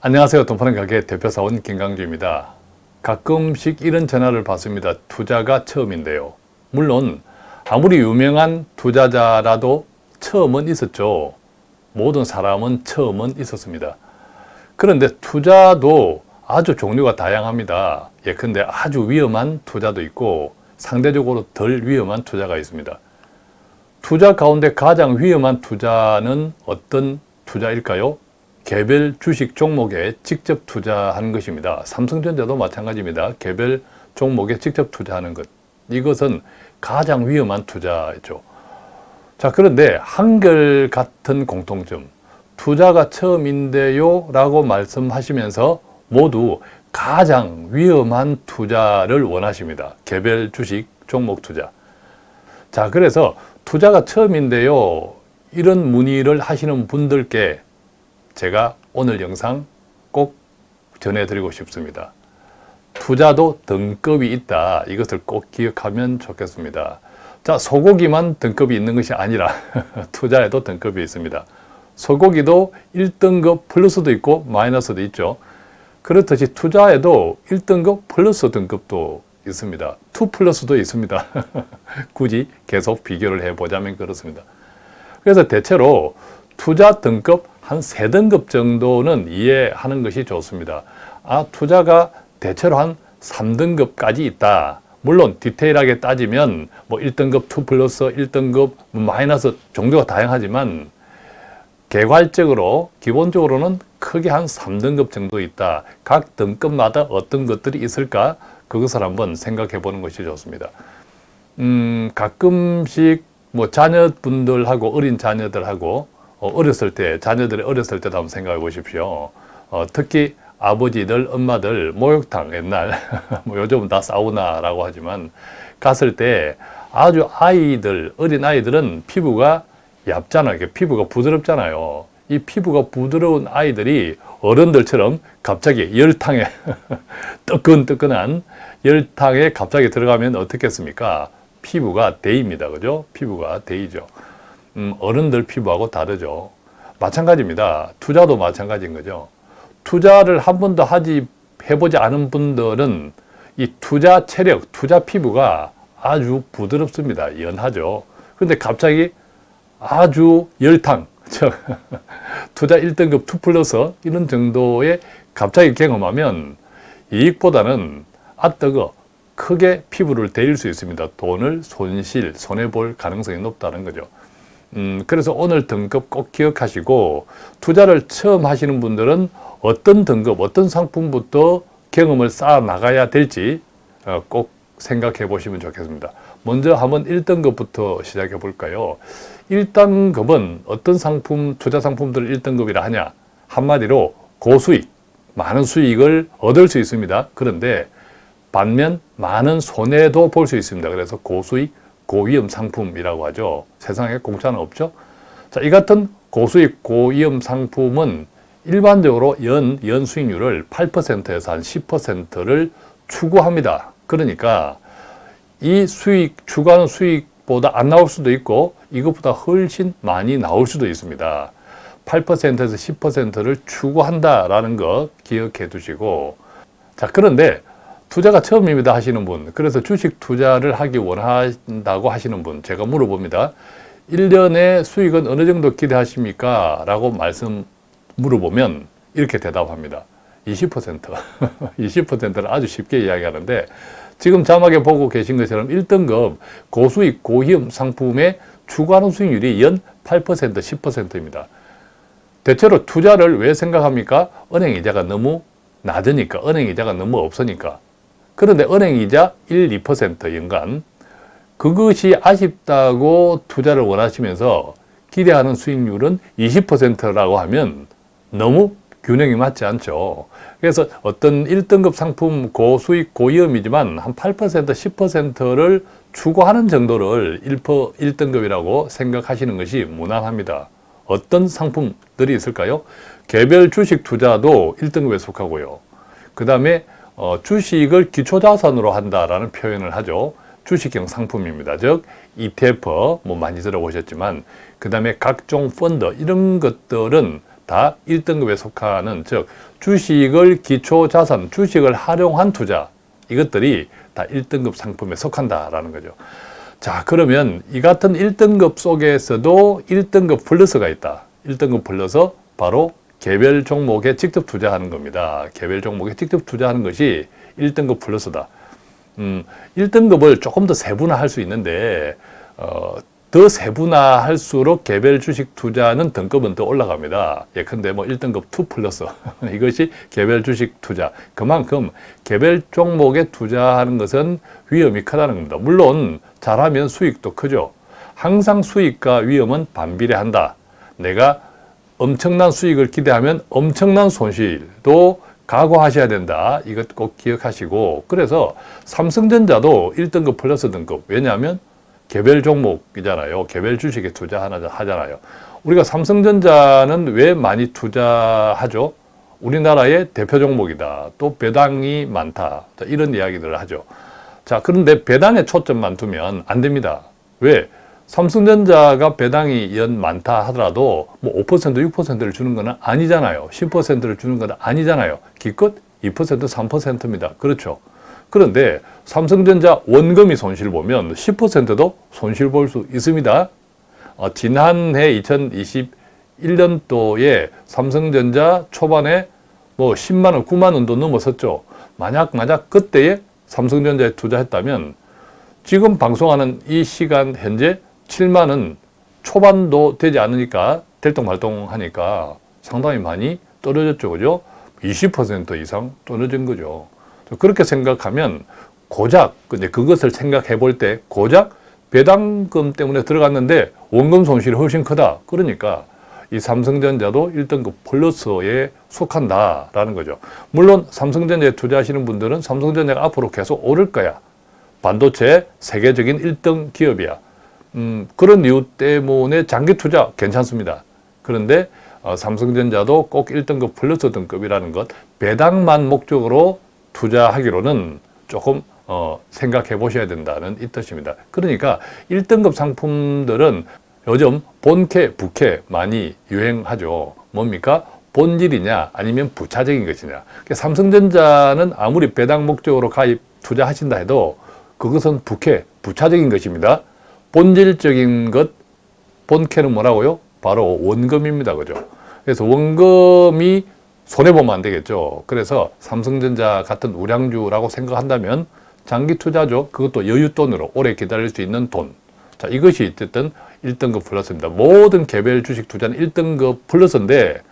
안녕하세요. 돈파는 가게 대표사원 김강주입니다. 가끔씩 이런 전화를 받습니다. 투자가 처음인데요. 물론 아무리 유명한 투자자라도 처음은 있었죠. 모든 사람은 처음은 있었습니다. 그런데 투자도 아주 종류가 다양합니다. 예컨대 아주 위험한 투자도 있고 상대적으로 덜 위험한 투자가 있습니다. 투자 가운데 가장 위험한 투자는 어떤 투자일까요? 개별 주식 종목에 직접 투자하는 것입니다. 삼성전자도 마찬가지입니다. 개별 종목에 직접 투자하는 것. 이것은 가장 위험한 투자죠. 자, 그런데 한결같은 공통점. 투자가 처음인데요 라고 말씀하시면서 모두 가장 위험한 투자를 원하십니다. 개별 주식 종목 투자. 자, 그래서 투자가 처음인데요. 이런 문의를 하시는 분들께 제가 오늘 영상 꼭 전해드리고 싶습니다. 투자도 등급이 있다. 이것을 꼭 기억하면 좋겠습니다. 자, 소고기만 등급이 있는 것이 아니라 투자에도 등급이 있습니다. 소고기도 1등급 플러스도 있고 마이너스도 있죠. 그렇듯이 투자에도 1등급 플러스 등급도 있습니다. 2 플러스도 있습니다. 굳이 계속 비교를 해보자면 그렇습니다. 그래서 대체로 투자 등급 한 세등급 정도는 이해하는 것이 좋습니다. 아, 투자가 대체로 한 3등급까지 있다. 물론 디테일하게 따지면 뭐 1등급 2 플러스 1등급 마이너스 정도가 다양하지만 개괄적으로 기본적으로는 크게 한 3등급 정도 있다. 각 등급마다 어떤 것들이 있을까? 그것을 한번 생각해 보는 것이 좋습니다. 음, 가끔씩 뭐 자녀분들하고 어린 자녀들하고 어, 어렸을 때, 자녀들이 어렸을 때도 한번 생각해 보십시오. 어, 특히 아버지들, 엄마들 목욕탕 옛날, 뭐 요즘은 다 사우나라고 하지만 갔을 때 아주 아이들, 어린 아이들은 피부가 얇잖아요. 피부가 부드럽잖아요. 이 피부가 부드러운 아이들이 어른들처럼 갑자기 열탕에 뜨끈뜨끈한 열탕에 갑자기 들어가면 어떻겠습니까? 피부가 데입니다. 그죠? 피부가 데이죠. 음, 어른들 피부하고 다르죠. 마찬가지입니다. 투자도 마찬가지인 거죠. 투자를 한 번도 하지 해보지 않은 분들은 이 투자 체력, 투자 피부가 아주 부드럽습니다. 연하죠. 그런데 갑자기 아주 열탕, 투자 1등급 2 플러스 이런 정도의 갑자기 경험하면 이익보다는 아뜨거 크게 피부를 데일 수 있습니다. 돈을 손실, 손해볼 가능성이 높다는 거죠. 음, 그래서 오늘 등급 꼭 기억하시고 투자를 처음 하시는 분들은 어떤 등급, 어떤 상품부터 경험을 쌓아 나가야 될지 어, 꼭 생각해 보시면 좋겠습니다. 먼저 한번 1등급부터 시작해 볼까요? 1등급은 어떤 상품, 투자 상품들을 1등급이라 하냐? 한마디로 고수익, 많은 수익을 얻을 수 있습니다. 그런데 반면 많은 손해도 볼 수 있습니다. 그래서 고수익, 고위험 상품이라고 하죠. 세상에 공짜는 없죠. 자, 이 같은 고수익 고위험 상품은 일반적으로 연, 연 수익률을 8%에서 한 10%를 추구합니다. 그러니까 이 수익, 추구하는 수익보다 안 나올 수도 있고 이것보다 훨씬 많이 나올 수도 있습니다. 8%에서 10%를 추구한다라는 거 기억해 두시고 자 그런데 투자가 처음입니다 하시는 분. 그래서 주식 투자를 하기 원한다고 하시는 분 제가 물어봅니다. 1년의 수익은 어느 정도 기대하십니까? 라고 말씀 물어보면 이렇게 대답합니다. 20% 20%를 아주 쉽게 이야기하는데 지금 자막에 보고 계신 것처럼 1등급 고수익 고위험 상품의 추가하는 수익률이 연 8% 10%입니다. 대체로 투자를 왜 생각합니까? 은행 이자가 너무 낮으니까 은행 이자가 너무 없으니까 그런데 은행이자 1, 2% 연간 그것이 아쉽다고 투자를 원하시면서 기대하는 수익률은 20%라고 하면 너무 균형이 맞지 않죠. 그래서 어떤 1등급 상품 고수익 고위험이지만 한 8% 10%를 추구하는 정도를 1 등급이라고 생각하시는 것이 무난합니다. 어떤 상품들이 있을까요? 개별 주식 투자도 1등급에 속하고요. 그 다음에 어, 주식을 기초자산으로 한다라는 표현을 하죠. 주식형 상품입니다. 즉 ETF 뭐 많이 들어보셨지만 그 다음에 각종 펀드 이런 것들은 다 1등급에 속하는 즉 주식을 기초 자산, 주식을 활용한 투자 이것들이 다 1등급 상품에 속한다라는 거죠. 자 그러면 이 같은 1등급 속에서도 1등급 플러스가 있다. 1등급 플러스 바로 개별 종목에 직접 투자하는 겁니다. 개별 종목에 직접 투자하는 것이 1등급 플러스다. 음, 1등급을 조금 더 세분화할 수 있는데 어, 더 세분화할수록 개별 주식 투자는 등급은 더 올라갑니다. 예컨대 뭐 1등급 2 플러스 이것이 개별 주식 투자. 그만큼 개별 종목에 투자하는 것은 위험이 크다는 겁니다. 물론 잘하면 수익도 크죠. 항상 수익과 위험은 반비례한다. 내가 엄청난 수익을 기대하면 엄청난 손실도 각오하셔야 된다. 이것 꼭 기억하시고 그래서 삼성전자도 1등급 플러스 등급 왜냐하면 개별 종목이잖아요. 개별 주식에 투자하잖아요. 우리가 삼성전자는 왜 많이 투자하죠? 우리나라의 대표 종목이다. 또 배당이 많다. 이런 이야기들을 하죠. 자, 그런데 배당에 초점만 두면 안 됩니다. 왜? 삼성전자가 배당이 연 많다 하더라도 뭐 5% 6%를 주는 건 아니잖아요. 10%를 주는 건 아니잖아요. 기껏 2% 3%입니다. 그렇죠. 그런데 삼성전자 원금이 손실 보면 10%도 손실 볼 수 있습니다. 어, 지난해 2021년도에 삼성전자 초반에 뭐 10만 원, 9만 원도 넘었었죠. 만약 만약 그때에 삼성전자에 투자했다면 지금 방송하는 이 시간 현재 7만 원 초반도 되지 않으니까 될동말동하니까 상당히 많이 떨어졌죠. 그죠? 20% 이상 떨어진 거죠. 그렇게 생각하면 고작 근데 그것을 생각해 볼 때 고작 배당금 때문에 들어갔는데 원금 손실이 훨씬 크다. 그러니까 이 삼성전자도 1등급 플러스에 속한다라는 거죠. 물론 삼성전자에 투자하시는 분들은 삼성전자가 앞으로 계속 오를 거야. 반도체 세계적인 1등 기업이야. 음, 그런 이유 때문에 장기 투자 괜찮습니다. 그런데 어, 삼성전자도 꼭 1등급 플러스 등급이라는 것 배당만 목적으로 투자하기로는 조금 어, 생각해 보셔야 된다는 이 뜻입니다. 그러니까 1등급 상품들은 요즘 본캐, 부캐 많이 유행하죠. 뭡니까? 본질이냐 아니면 부차적인 것이냐. 그러니까 삼성전자는 아무리 배당 목적으로 가입 투자하신다 해도 그것은 부캐, 부차적인 것입니다. 본질적인 것, 본캐는 뭐라고요? 바로 원금입니다. 그죠? 그래서 원금이 손해보면 안 되겠죠. 그래서 삼성전자 같은 우량주라고 생각한다면 장기 투자죠. 그것도 여윳돈으로 오래 기다릴 수 있는 돈. 자, 이것이 어쨌든 1등급 플러스입니다. 모든 개별 주식 투자는 1등급 플러스인데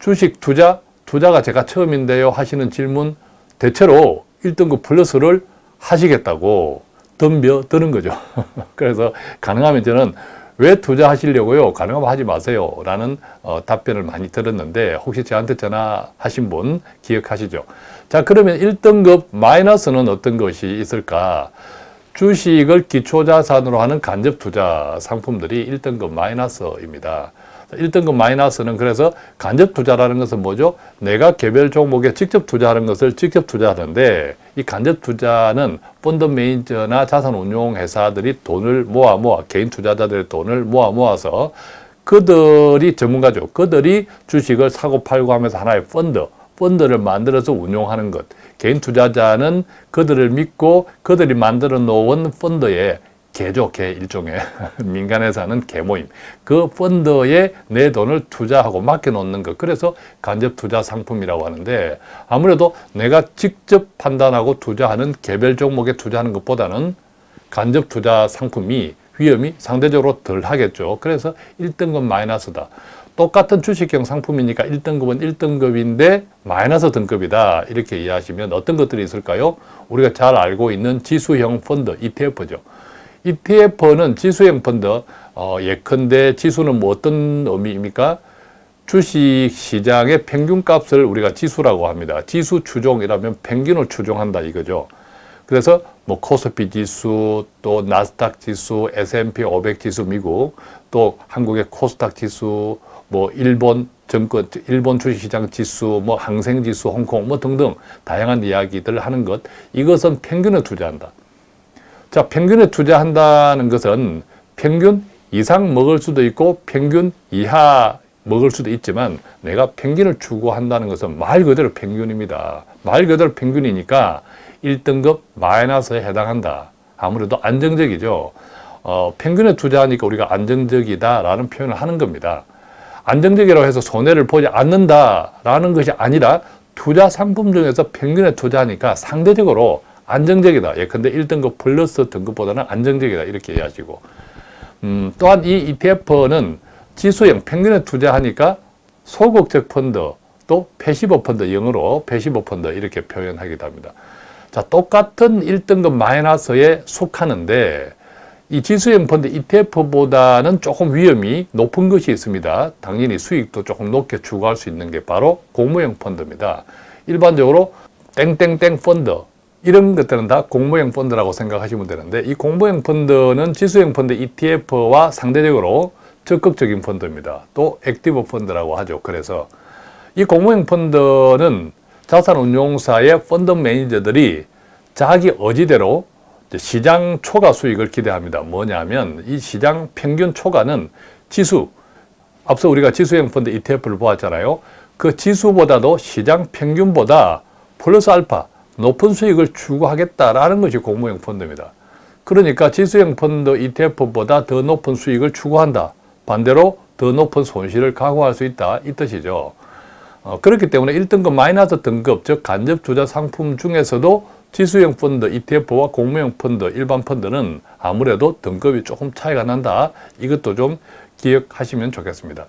주식 투자, 투자가 제가 처음인데요 하시는 질문 대체로 1등급 플러스를 하시겠다고 덤벼 드는 거죠. 그래서 가능하면 저는 왜 투자하시려고요? 가능하면 하지 마세요. 라는 어, 답변을 많이 들었는데 혹시 저한테 전화하신 분 기억하시죠? 자 그러면 1등급 마이너스는 어떤 것이 있을까? 주식을 기초자산으로 하는 간접투자 상품들이 1등급 마이너스입니다. 1등급 마이너스는 그래서 간접 투자라는 것은 뭐죠? 내가 개별 종목에 직접 투자하는 것을 직접 투자하는데 이 간접 투자는 펀드 매니저나 자산 운용 회사들이 돈을 모아 모아 개인 투자자들의 돈을 모아 모아서 그들이 전문가죠. 그들이 주식을 사고 팔고 하면서 하나의 펀드, 펀드를 만들어서 운용하는 것. 개인 투자자는 그들을 믿고 그들이 만들어 놓은 펀드에 개죠, 개 일종의 민간에서 하는 개모임. 그 펀드에 내 돈을 투자하고 맡겨놓는 것. 그래서 간접 투자 상품이라고 하는데 아무래도 내가 직접 판단하고 투자하는 개별 종목에 투자하는 것보다는 간접 투자 상품이 위험이 상대적으로 덜 하겠죠. 그래서 1등급 마이너스다. 똑같은 주식형 상품이니까 1등급은 1등급인데 마이너스 등급이다. 이렇게 이해하시면 어떤 것들이 있을까요? 우리가 잘 알고 있는 지수형 펀드, ETF죠. ETF는 지수형 펀드, 어, 예컨대 지수는 뭐 어떤 의미입니까? 주식 시장의 평균값을 우리가 지수라고 합니다. 지수 추종이라면 평균을 추종한다 이거죠. 그래서 뭐 코스피 지수, 또 나스닥 지수, S&P 500 지수 미국, 또 한국의 코스닥 지수, 뭐 일본 정권, 일본 주식시장 지수, 뭐 항생 지수, 홍콩 뭐 등등 다양한 이야기들을 하는 것. 이것은 평균을 투자한다. 자, 평균에 투자한다는 것은 평균 이상 먹을 수도 있고 평균 이하 먹을 수도 있지만 내가 평균을 추구한다는 것은 말 그대로 평균입니다. 말 그대로 평균이니까 1등급 마이너스에 해당한다. 아무래도 안정적이죠. 어, 평균에 투자하니까 우리가 안정적이다라는 표현을 하는 겁니다. 안정적이라고 해서 손해를 보지 않는다라는 것이 아니라 투자 상품 중에서 평균에 투자하니까 상대적으로 안정적이다. 예컨대 1등급 플러스 등급보다는 안정적이다. 이렇게 이해하시고 음, 또한 이 ETF는 지수형 평균에 투자하니까 소극적 펀드 또 passive 펀드 영어로 passive fund 이렇게 표현하기도 합니다. 자, 똑같은 1등급 마이너스에 속하는데 이 지수형 펀드 ETF보다는 조금 위험이 높은 것이 있습니다. 당연히 수익도 조금 높게 추구할 수 있는 게 바로 공모형 펀드입니다. 일반적으로 땡땡땡 펀드 이런 것들은 다 공모형 펀드라고 생각하시면 되는데 이 공모형 펀드는 지수형 펀드 ETF와 상대적으로 적극적인 펀드입니다. 또 active 펀드라고 하죠. 그래서 이 공모형 펀드는 자산운용사의 펀드 매니저들이 자기 의지대로 시장 초과 수익을 기대합니다. 뭐냐면 이 시장 평균 초과는 지수, 앞서 우리가 지수형 펀드 ETF를 보았잖아요. 그 지수보다도 시장 평균보다 플러스 알파, 높은 수익을 추구하겠다라는 것이 공모형 펀드입니다. 그러니까 지수형 펀드 ETF보다 더 높은 수익을 추구한다. 반대로 더 높은 손실을 각오할 수 있다. 이 뜻이죠. 어, 그렇기 때문에 1등급 마이너스 등급, 즉 간접 투자 상품 중에서도 지수형 펀드, ETF와 공모형 펀드, 일반 펀드는 아무래도 등급이 조금 차이가 난다. 이것도 좀 기억하시면 좋겠습니다.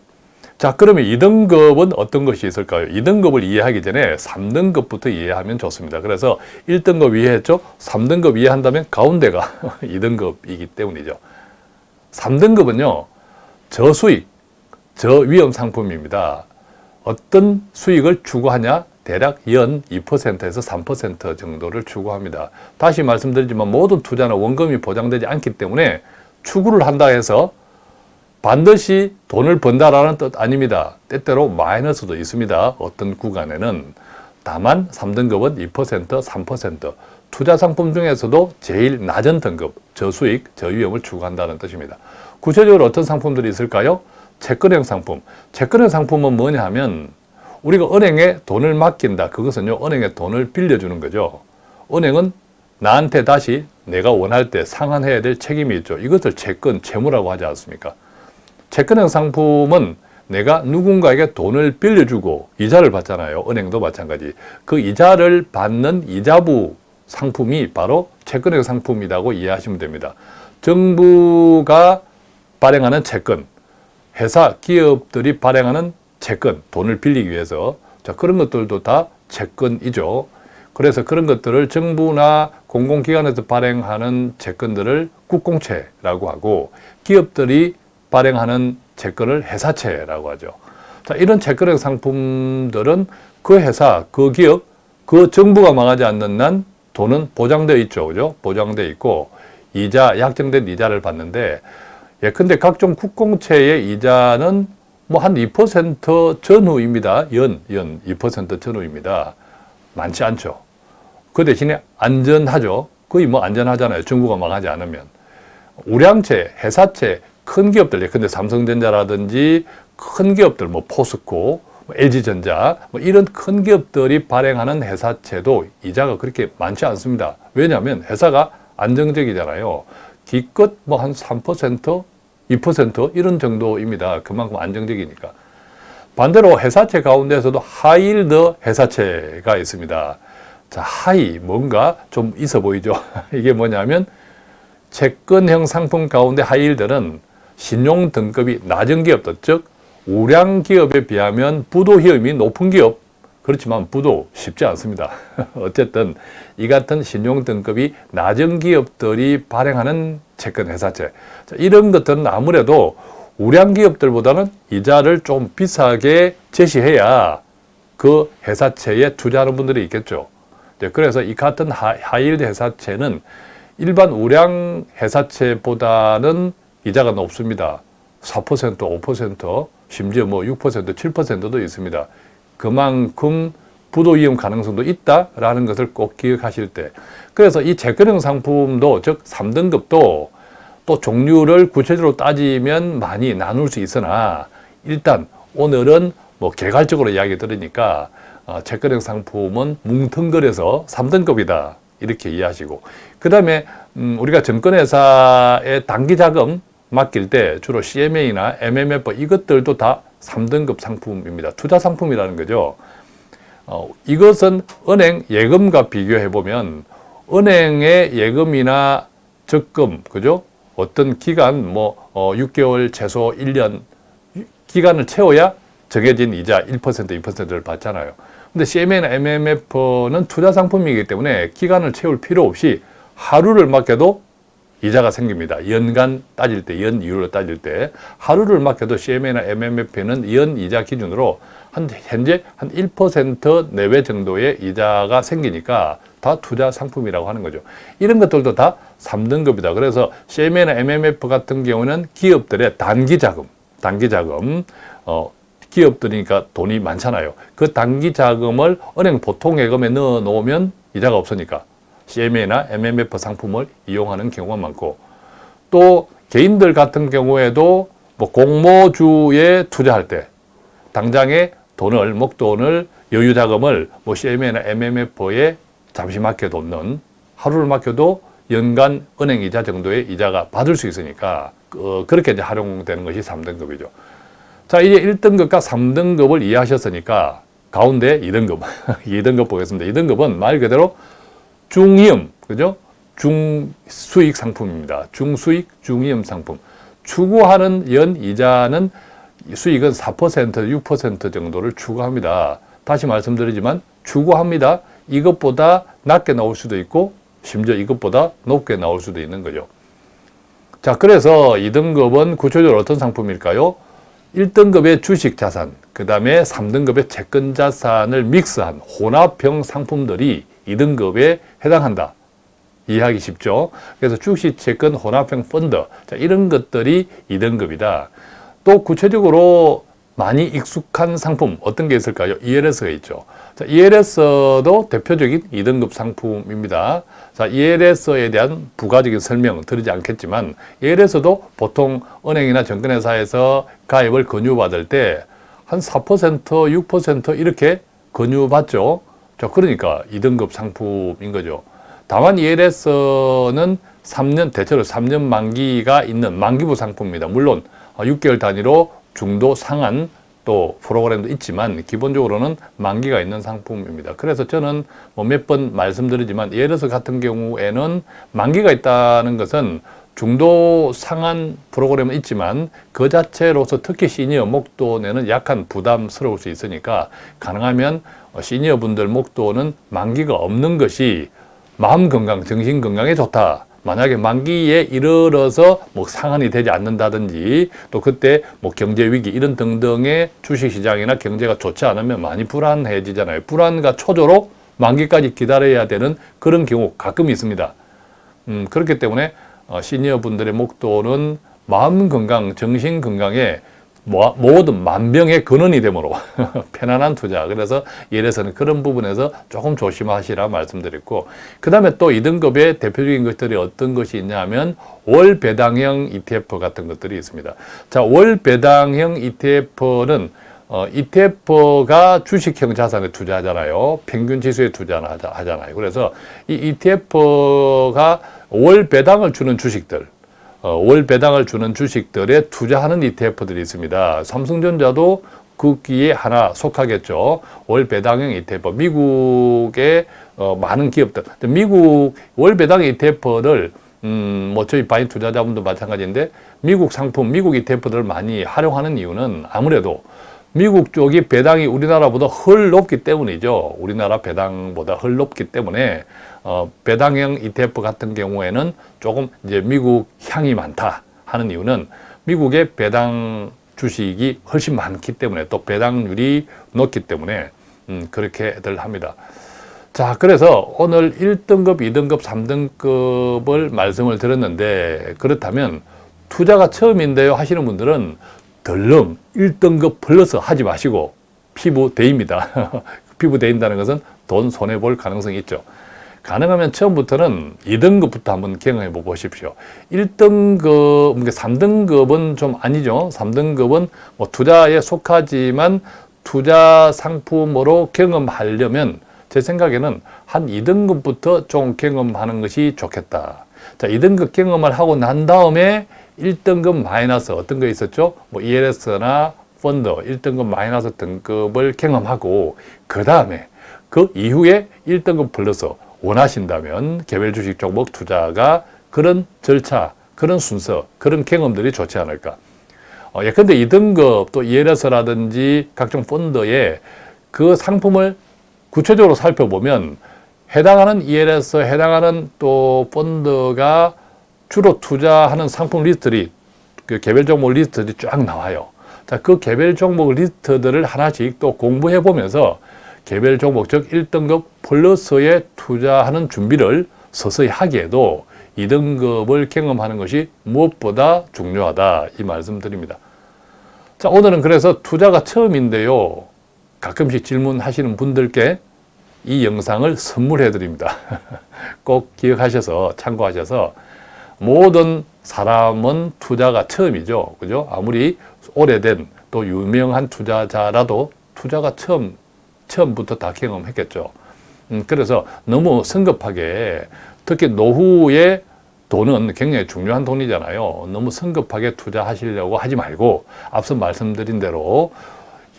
자, 그러면 2등급은 어떤 것이 있을까요? 2등급을 이해하기 전에 3등급부터 이해하면 좋습니다. 그래서 1등급 이해했죠? 3등급 이해한다면 가운데가 2등급이기 때문이죠. 3등급은요, 저수익, 저위험 상품입니다. 어떤 수익을 추구하냐? 대략 연 2%에서 3% 정도를 추구합니다. 다시 말씀드리지만 모든 투자는 원금이 보장되지 않기 때문에 추구를 한다 해서 반드시 돈을 번다라는 뜻 아닙니다. 때때로 마이너스도 있습니다. 어떤 구간에는. 다만 3등급은 2%, 3%. 투자 상품 중에서도 제일 낮은 등급, 저수익, 저위험을 추구한다는 뜻입니다. 구체적으로 어떤 상품들이 있을까요? 채권형 상품. 채권형 상품은 뭐냐 하면 우리가 은행에 돈을 맡긴다. 그것은요, 은행에 돈을 빌려주는 거죠. 은행은 나한테 다시 내가 원할 때 상환해야 될 책임이 있죠. 이것을 채권, 채무라고 하지 않습니까? 채권형 상품은 내가 누군가에게 돈을 빌려주고 이자를 받잖아요. 은행도 마찬가지. 그 이자를 받는 이자부 상품이 바로 채권형 상품이라고 이해하시면 됩니다. 정부가 발행하는 채권, 회사, 기업들이 발행하는 채권, 돈을 빌리기 위해서 자 그런 것들도 다 채권이죠. 그래서 그런 것들을 정부나 공공기관에서 발행하는 채권들을 국공채라고 하고 기업들이 발행하는 채권을 회사채라고 하죠. 자, 이런 채권형 상품들은 그 회사, 그 기업, 그 정부가 망하지 않는 한 돈은 보장되어 있죠. 그죠? 보장되어 있고 이자, 약정된 이자를 받는데 예컨대 각종 국공채의 이자는 뭐 한 2% 전후입니다. 연, 연 2% 전후입니다. 많지 않죠. 그 대신에 안전하죠. 거의 뭐 안전하잖아요. 정부가 망하지 않으면. 우량채, 회사채, 큰 기업들, 근데 삼성전자라든지 큰 기업들, 뭐 포스코, 뭐 LG전자, 뭐 이런 큰 기업들이 발행하는 회사채도 이자가 그렇게 많지 않습니다. 왜냐하면 회사가 안정적이잖아요. 기껏 뭐 한 3%, 2% 이런 정도입니다. 그만큼 안정적이니까. 반대로 회사채 가운데서도 high yield 회사채가 있습니다. 자, high 뭔가 좀 있어 보이죠. 이게 뭐냐면 채권형 상품 가운데 high yield는 신용 등급이 낮은 기업들, 즉 우량 기업에 비하면 부도 위험이 높은 기업 그렇지만 부도 쉽지 않습니다. 어쨌든 이 같은 신용 등급이 낮은 기업들이 발행하는 채권 회사채 이런 것들은 아무래도 우량 기업들보다는 이자를 좀 비싸게 제시해야 그 회사채에 투자하는 분들이 있겠죠. 그래서 이 같은 high yield 회사채는 일반 우량 회사채보다는 이자가 높습니다. 4%, 5%, 심지어 뭐 6%, 7%도 있습니다. 그만큼 부도 위험 가능성도 있다라는 것을 꼭 기억하실 때 그래서 이 채권형 상품도 즉 3등급도 또 종류를 구체적으로 따지면 많이 나눌 수 있으나 일단 오늘은 뭐 개괄적으로 이야기 들으니까 어, 채권형 상품은 뭉텅거려서 3등급이다. 이렇게 이해하시고 그 다음에 음, 우리가 증권회사의 단기자금 맡길 때 주로 CMA나 MMF 이것들도 다 3등급 상품입니다. 투자 상품이라는 거죠. 어, 이것은 은행 예금과 비교해 보면 은행의 예금이나 적금, 그죠? 어떤 기간, 뭐, 어, 6개월, 최소 1년 기간을 채워야 정해진 이자 1%, 2%를 받잖아요. 근데 CMA나 MMF는 투자 상품이기 때문에 기간을 채울 필요 없이 하루를 맡겨도 이자가 생깁니다. 연간 따질 때, 연 이율로 따질 때 하루를 맡겨도 CMA나 MMF는 연 이자 기준으로 한 현재 한 1% 내외 정도의 이자가 생기니까 다 투자 상품이라고 하는 거죠. 이런 것들도 다 3등급이다. 그래서 CMA나 MMF 같은 경우는 기업들의 단기 자금, 단기 자금, 어, 기업들이니까 돈이 많잖아요. 그 단기 자금을 은행 보통 예금에 넣어 놓으면 이자가 없으니까 CMA나 MMF 상품을 이용하는 경우가 많고 또 개인들 같은 경우에도 뭐 공모주에 투자할 때 당장에 돈을 목돈을 여유 자금을 뭐 CMA나 MMF에 잠시 맡겨놓는 하루를 맡겨도 연간 은행 이자 정도의 이자가 받을 수 있으니까 어, 그렇게 이제 활용되는 것이 3등급이죠. 자, 이제 1등급과 3등급을 이해하셨으니까 가운데 2등급, 2등급 보겠습니다. 2등급은 말 그대로 중위험, 그죠? 중수익 상품입니다. 중수익, 중위험 상품. 추구하는 연 이자는 수익은 4%, 6% 정도를 추구합니다. 다시 말씀드리지만 추구합니다. 이것보다 낮게 나올 수도 있고 심지어 이것보다 높게 나올 수도 있는 거죠. 자, 그래서 2등급은 구체적으로 어떤 상품일까요? 1등급의 주식 자산, 그 다음에 3등급의 채권 자산을 믹스한 혼합형 상품들이 2등급에 해당한다. 이해하기 쉽죠? 그래서 주식, 채권, 혼합형 펀드, 자, 이런 것들이 2등급이다. 또 구체적으로 많이 익숙한 상품 어떤 게 있을까요? ELS가 있죠. 자, ELS도 대표적인 2등급 상품입니다. 자, ELS에 대한 부가적인 설명 드리지 않겠지만 ELS도 보통 은행이나 증권회사에서 가입을 권유받을 때 한 4%, 6% 이렇게 권유받죠. 자, 그러니까 2등급 상품인 거죠. 다만 ELS는 3년, 대체로 3년 만기가 있는 만기부 상품입니다. 물론 6개월 단위로 중도 상한 또 프로그램도 있지만 기본적으로는 만기가 있는 상품입니다. 그래서 저는 뭐 몇 번 말씀드리지만 예를 들어서 같은 경우에는 만기가 있다는 것은 중도 상한 프로그램은 있지만 그 자체로서 특히 시니어 목돈에는 약간 부담스러울 수 있으니까 가능하면 시니어 분들 목돈은 만기가 없는 것이 마음 건강, 정신 건강에 좋다. 만약에 만기에 이르러서 뭐 상한이 되지 않는다든지 또 그때 뭐 경제 위기 이런 등등의 주식 시장이나 경제가 좋지 않으면 많이 불안해지잖아요. 불안과 초조로 만기까지 기다려야 되는 그런 경우 가끔 있습니다. 음, 그렇기 때문에 어, 시니어 분들의 목돈은 마음 건강, 정신 건강에 모든 만병의 근원이 되므로 편안한 투자. 그래서 예에서는 그런 부분에서 조금 조심하시라 말씀드렸고 그 다음에 또 2등급의 대표적인 것들이 어떤 것이 있냐 하면 월 배당형 ETF 같은 것들이 있습니다. 자, 월 배당형 ETF는 어, ETF가 주식형 자산에 투자하잖아요. 평균 지수에 투자하잖아요. 그래서 이 ETF가 월 배당을 주는 주식들 어, 월 배당을 주는 주식들에 투자하는 ETF들이 있습니다. 삼성전자도 그 끼에 하나 속하겠죠. 월 배당형 ETF. 미국의 어, 많은 기업들. 미국 월 배당 ETF를 음, 뭐 저희 바인 투자자분도 마찬가지인데 미국 상품, 미국 ETF들을 많이 활용하는 이유는 아무래도 미국 쪽이 배당이 우리나라보다 훨 높기 때문이죠. 우리나라 배당보다 훨 높기 때문에 어, 배당형 ETF 같은 경우에는 조금 이제 미국 향이 많다 하는 이유는 미국의 배당 주식이 훨씬 많기 때문에 또 배당률이 높기 때문에 음, 그렇게들 합니다. 자, 그래서 오늘 1등급, 2등급, 3등급을 말씀을 드렸는데 그렇다면 투자가 처음인데요 하시는 분들은 덜렁 1등급 플러스 하지 마시고 피부 대입니다. 피부 대인다는 것은 돈 손해볼 가능성이 있죠. 가능하면 처음부터는 2등급부터 한번 경험해 보십시오. 1등급, 3등급은 좀 아니죠. 3등급은 뭐 투자에 속하지만 투자 상품으로 경험하려면 제 생각에는 한 2등급부터 좀 경험하는 것이 좋겠다. 자, 2등급 경험을 하고 난 다음에 1등급 마이너스 어떤 거 있었죠? 뭐 ELS나 펀드 1등급 마이너스 등급을 경험하고 그 다음에 그 이후에 1등급 플러스 원하신다면 개별 주식 종목 투자가 그런 절차, 그런 순서, 그런 경험들이 좋지 않을까. 어, 예컨대 2등급 또 ELS라든지 각종 펀드에 그 상품을 구체적으로 살펴보면 해당하는 ELS, 해당하는 또 펀드가 주로 투자하는 상품 리스트들이 그 개별 종목 리스트들이 쫙 나와요. 자, 그 개별 종목 리스트들을 하나씩 또 공부해 보면서 개별 종목 즉 1등급 플러스에 투자하는 준비를 서서히 하기에도 2등급을 경험하는 것이 무엇보다 중요하다 이 말씀 드립니다. 자, 오늘은 그래서 투자가 처음인데요. 가끔씩 질문하시는 분들께 이 영상을 선물해 드립니다. 꼭 기억하셔서 참고하셔서 모든 사람은 투자가 처음이죠. 그죠? 아무리 오래된 또 유명한 투자자라도 투자가 처음, 처음부터 다 경험했겠죠. 음, 그래서 너무 성급하게 특히 노후에 돈은 굉장히 중요한 돈이잖아요. 너무 성급하게 투자하시려고 하지 말고 앞서 말씀드린 대로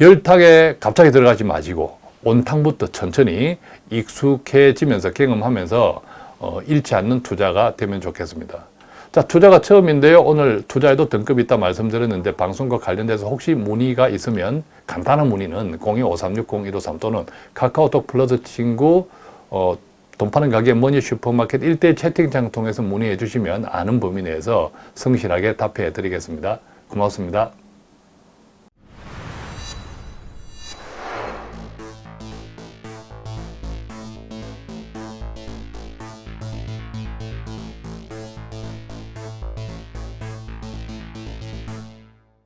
열탕에 갑자기 들어가지 마시고 온탕부터 천천히 익숙해지면서 경험하면서 어, 잃지 않는 투자가 되면 좋겠습니다. 자, 투자가 처음인데요. 오늘 투자에도 등급이 있다 말씀드렸는데 방송과 관련돼서 혹시 문의가 있으면 간단한 문의는 02-5360-153 또는 카카오톡 플러스 친구 어, 돈 파는 가게 머니 슈퍼마켓 일대 채팅창 통해서 문의해 주시면 아는 범위 내에서 성실하게 답해 드리겠습니다. 고맙습니다.